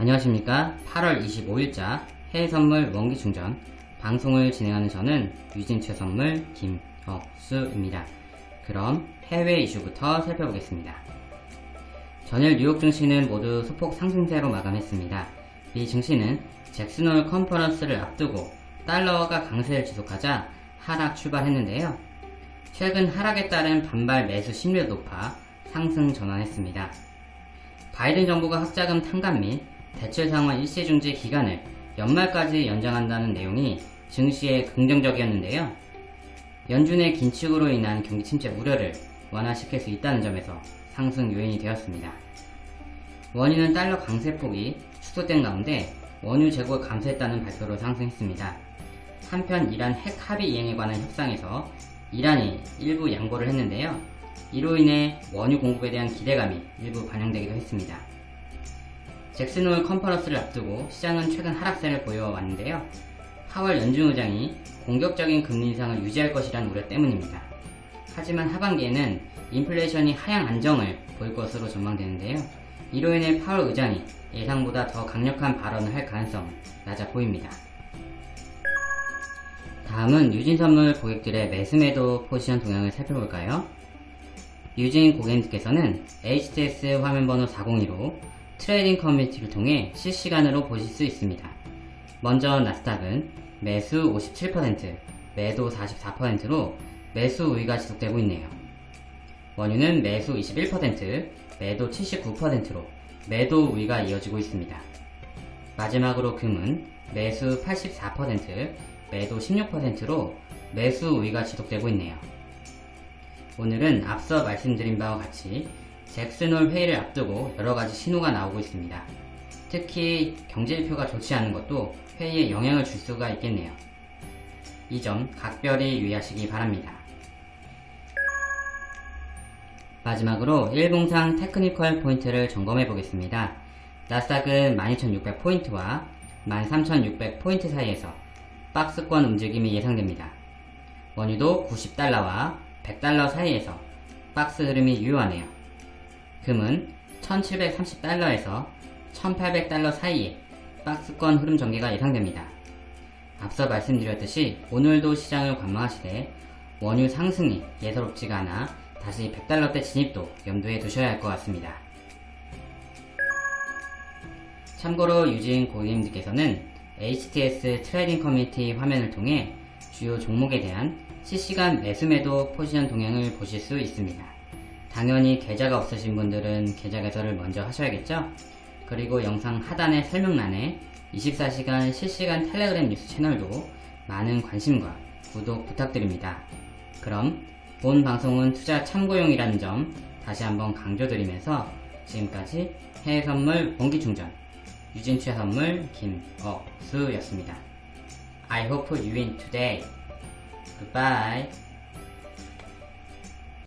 안녕하십니까 8월 25일자 해외선물 원기충전 방송을 진행하는 저는 유진최선물 김억수입니다. 그럼 해외 이슈부터 살펴보겠습니다. 전일 뉴욕 증시는 모두 소폭 상승세로 마감했습니다. 이 증시는 잭슨홀 컨퍼런스를 앞두고 달러가 강세를 지속하자 하락 출발했는데요. 최근 하락에 따른 반발 매수 심리도 높아 상승 전환했습니다. 바이든 정부가 학자금 탕감 및 대출 상환 일시 중지 기간을 연말까지 연장한다는 내용이 증시에 긍정적이었는데요. 연준의 긴축으로 인한 경기 침체 우려를 완화시킬 수 있다는 점에서 상승 요인이 되었습니다. 원유는 달러 강세폭이 축소된 가운데 원유 재고가 감소했다는 발표로 상승했습니다. 한편 이란 핵 합의 이행에 관한 협상에서 이란이 일부 양보를 했는데요. 이로 인해 원유 공급에 대한 기대감이 일부 반영되기도 했습니다. 잭슨홀 컨퍼런스를 앞두고 시장은 최근 하락세를 보여왔는데요. 하월 연준 의장이 공격적인 금리 인상을 유지할 것이라는 우려 때문입니다. 하지만 하반기에는 인플레이션이 하향 안정을 보일 것으로 전망되는데요. 이로 인해 파월 의장이 예상보다 더 강력한 발언을 할 가능성은 낮아 보입니다. 다음은 유진선물 고객들의 매수매도 포지션 동향을 살펴볼까요? 유진 고객님께서는 HTS 화면번호 402로 trading community를 통해 실시간으로 보실 수 있습니다. 먼저 나스닥은 매수 57%, 매도 44%로 매수 우위가 지속되고 있네요. 원유는 매수 21%, 매도 79%로 매도 우위가 이어지고 있습니다. 마지막으로 금은 매수 84%, 매도 16%로 매수 우위가 지속되고 있네요. 오늘은 앞서 말씀드린 바와 같이 잭슨홀 회의를 앞두고 여러가지 신호가 나오고 있습니다. 특히 경제지표가 좋지 않은 것도 회의에 영향을 줄 수가 있겠네요. 이 점 각별히 유의하시기 바랍니다. 마지막으로 일봉상 테크니컬 포인트를 점검해 보겠습니다. 나스닥은 12,600포인트와 13,600포인트 사이에서 박스권 움직임이 예상됩니다. 원유도 90달러와 100달러 사이에서 박스 흐름이 유효하네요. 금은 1730달러에서 1800달러 사이에 박스권 흐름 전개가 예상됩니다. 앞서 말씀드렸듯이 오늘도 시장을 관망하시되 원유 상승이 예사롭지가 않아 다시 100달러대 진입도 염두에 두셔야 할 것 같습니다. 참고로 유진 고객님들께서는 HTS trading community 화면을 통해 주요 종목에 대한 실시간 매수매도 포지션 동향을 보실 수 있습니다. 당연히 계좌가 없으신 분들은 계좌 개설을 먼저 하셔야겠죠? 그리고 영상 하단의 설명란에 24시간 실시간 텔레그램 뉴스 채널도 많은 관심과 구독 부탁드립니다. 그럼 본 방송은 투자 참고용이라는 점 다시 한번 강조드리면서 지금까지 해외 선물 원기충전 유진취 선물 김어수였습니다. I hope you win today. Goodbye.